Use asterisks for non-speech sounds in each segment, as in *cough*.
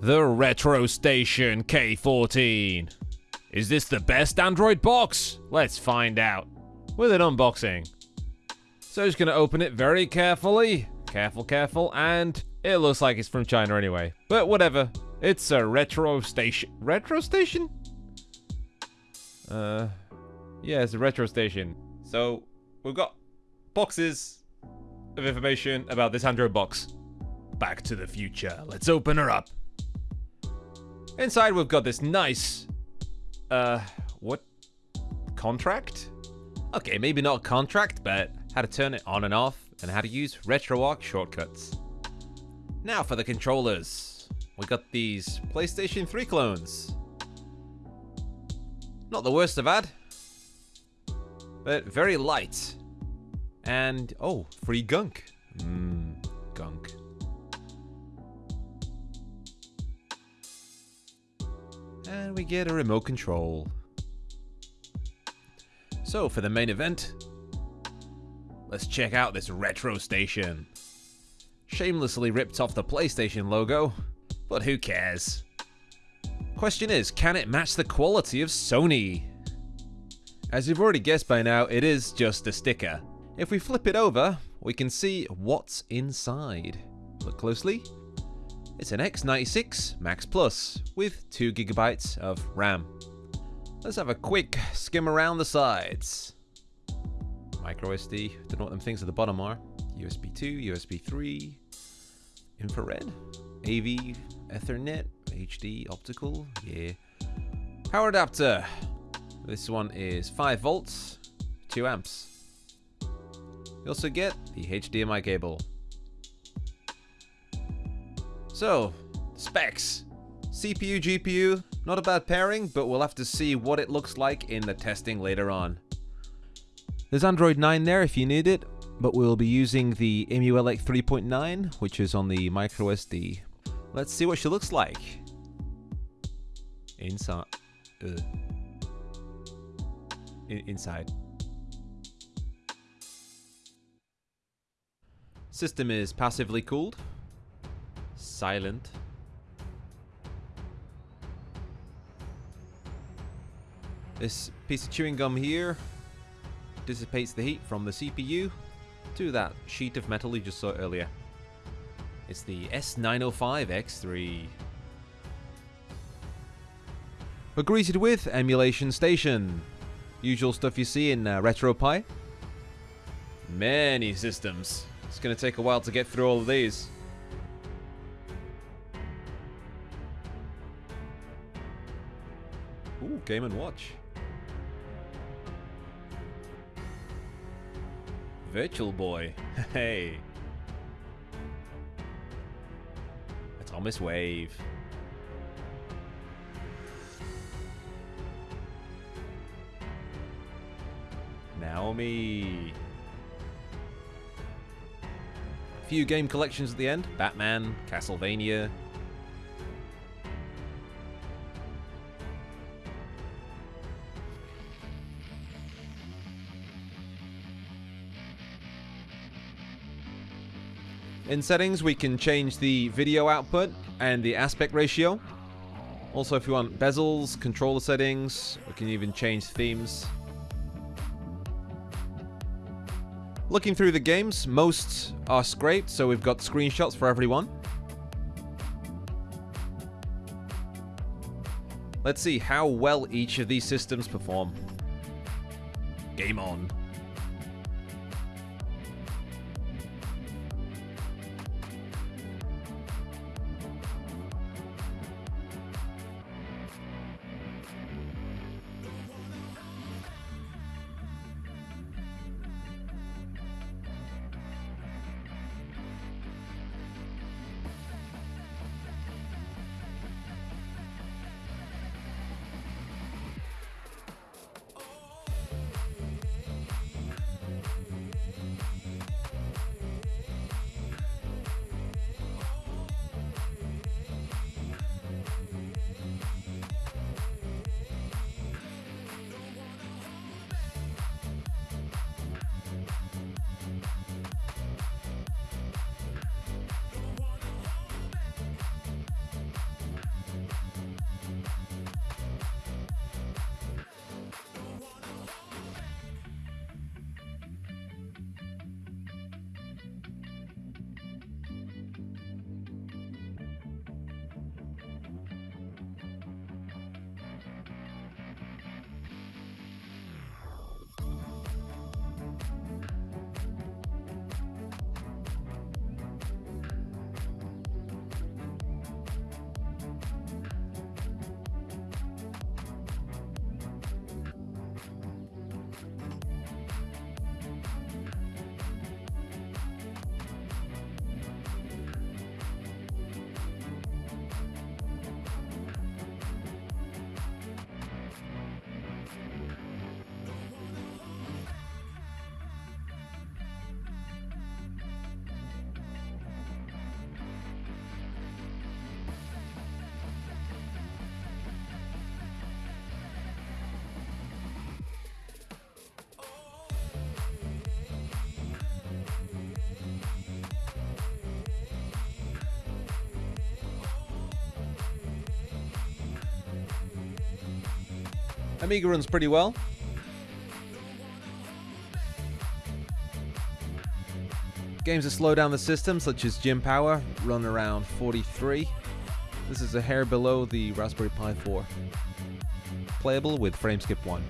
The Retro Station K14. Is this the best Android box? Let's find out. With an unboxing. So just gonna open it very carefully. Careful, careful, and it looks like it's from China anyway. But whatever. It's a retro station. Retro station? Uh, yeah, it's a retro station. So we've got boxes of information about this Android box. Back to the future. Let's open her up. Inside we've got this nice, uh, what? Contract? Okay, maybe not a contract, but how to turn it on and off and how to use RetroArch shortcuts. Now for the controllers. We got these PlayStation 3 clones. Not the worst I've had, but very light. And, oh, free gunk. Mmm, gunk. And we get a remote control. So, for the main event, let's check out this retro station. Shamelessly ripped off the PlayStation logo, but who cares? Question is, can it match the quality of Sony? As you've already guessed by now, it is just a sticker. If we flip it over, we can see what's inside. Look closely. It's an X96 Max Plus with 2GB of RAM. Let's have a quick skim around the sides. Micro SD, don't know what them things at the bottom are. USB 2, USB 3, infrared, AV, Ethernet, HD, optical, yeah. Power adapter. This one is 5 volts, 2 amps. You also get the HDMI cable. So, specs. CPU, GPU, not a bad pairing, but we'll have to see what it looks like in the testing later on. There's Android 9 there if you need it, but we'll be using the EmuELEC 3.9, which is on the microSD. Let's see what she looks like. Inside. Uh. In inside. System is passively cooled. Silent. This piece of chewing gum here dissipates the heat from the CPU to that sheet of metal you just saw earlier. It's the S905X3. We're greeted with Emulation Station. Usual stuff you see in uh, RetroPie. Many systems. It's going to take a while to get through all of these. Ooh, Game & Watch. Virtual Boy. *laughs* Hey. Atomiswave. Naomi. Few game collections at the end. Batman, Castlevania. In settings, we can change the video output and the aspect ratio. Also, if you want bezels, controller settings, we can even change themes. Looking through the games, most are scraped, so we've got screenshots for everyone. Let's see how well each of these systems perform. Game on. Amiga runs pretty well. Games that slow down the system, such as Jim Power, run around 43. This is a hair below the Raspberry Pi 4. Playable with FrameSkip 1.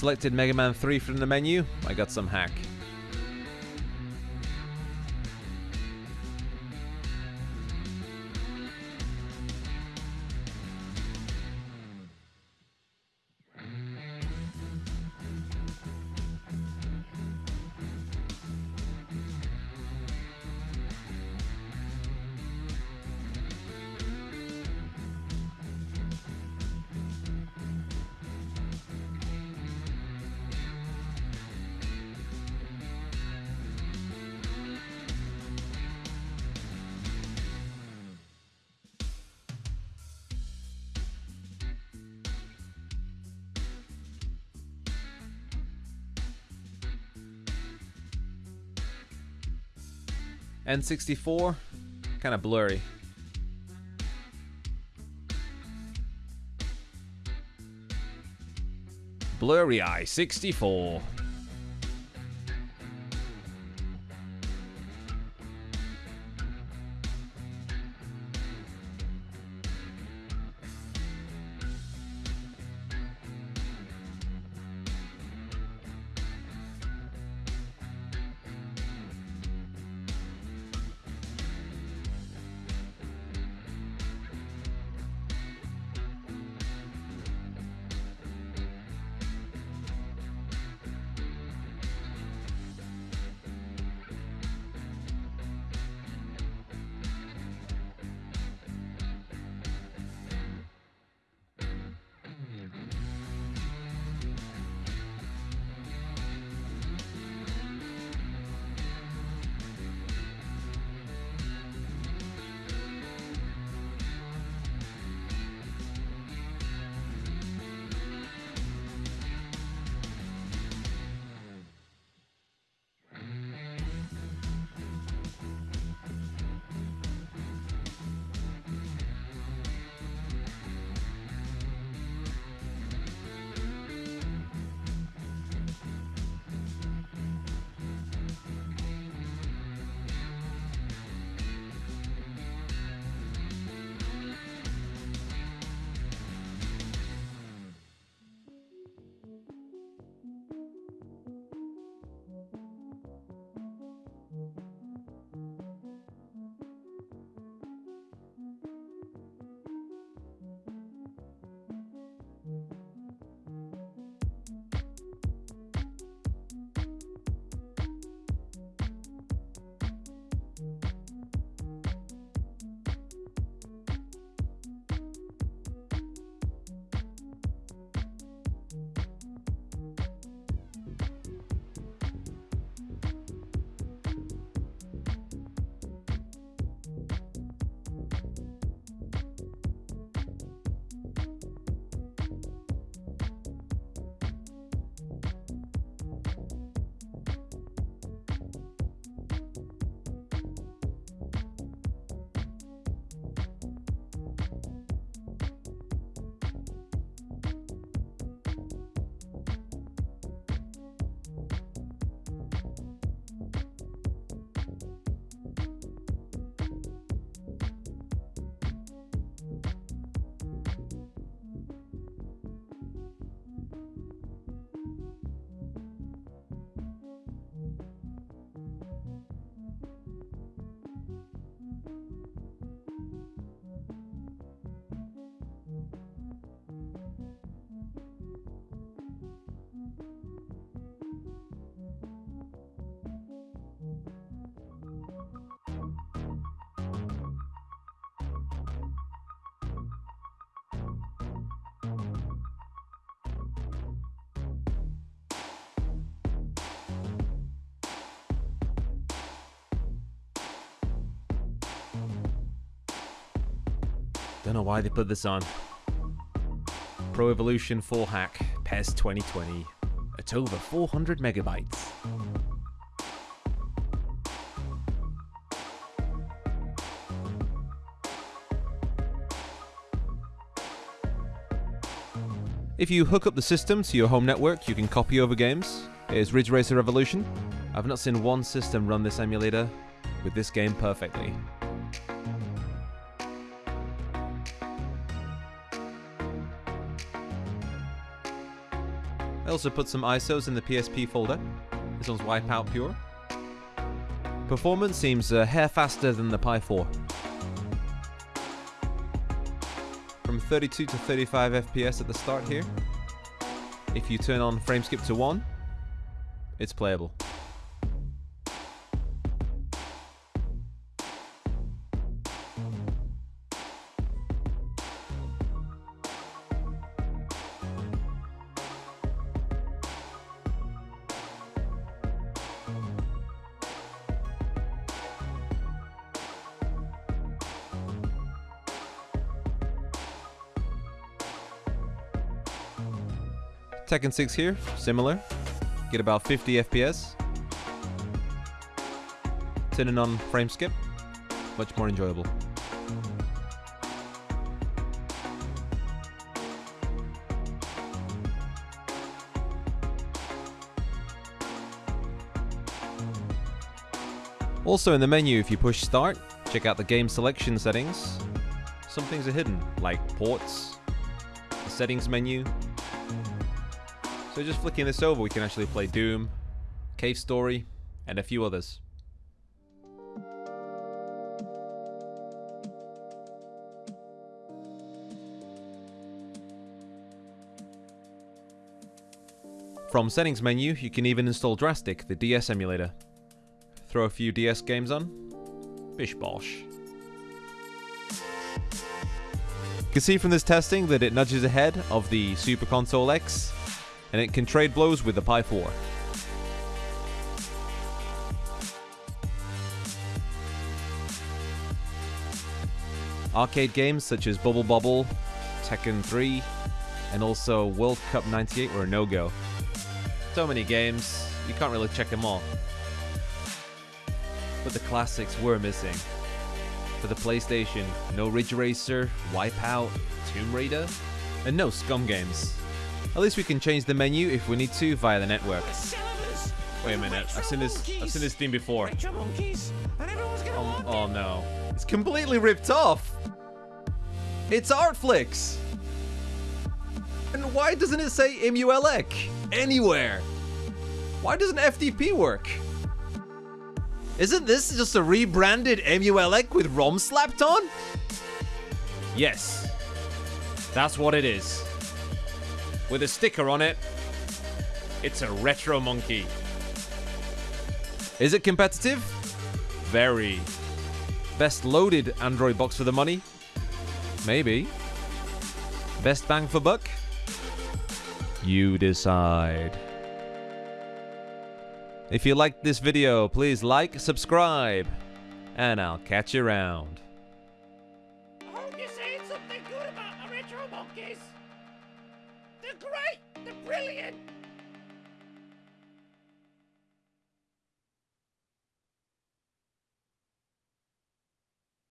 Selected Mega Man 3 from the menu, I got some hack. N64, kind of blurry. Blurry Eye 64. Don't know why they put this on. Pro Evolution 4 hack, PES 2020. At over 400 megabytes. If you hook up the system to your home network, you can copy over games. Here's Ridge Racer Revolution. I've not seen one system run this emulator with this game perfectly. I also put some ISOs in the PSP folder. This one's Wipeout Pure. Performance seems a hair faster than the Pi 4. From 32 to 35 FPS at the start here. If you turn on frame skip to 1, it's playable. Tekken 6 here, similar. Get about 50 FPS. Turning on frame skip, much more enjoyable. Also in the menu, if you push start, check out the game selection settings. Some things are hidden, like ports, the settings menu, so just flicking this over, we can actually play Doom, Cave Story, and a few others. From settings menu, you can even install Drastic, the DS emulator. Throw a few DS games on. Bish bosh. You can see from this testing that it nudges ahead of the Super Console X and it can trade blows with the Pi 4. Arcade games such as Bubble Bobble, Tekken 3, and also World Cup 98 were a no-go. So many games, you can't really check them all. But the classics were missing. For the PlayStation, no Ridge Racer, Wipeout, Tomb Raider, and no Scum games. At least we can change the menu if we need to via the network. Wait a minute, I've seen this I've seen this theme before. Oh, oh no. It's completely ripped off! It's Artflix! And why doesn't it say EmuElec anywhere? Why doesn't FTP work? Isn't this just a rebranded EmuElec with ROM slapped on? Yes. That's what it is with a sticker on it. It's a retro monkey. Is it competitive? Very. Best loaded Android box for the money? Maybe. Best bang for buck? You decide. If you liked this video, please like, subscribe, and I'll catch you around.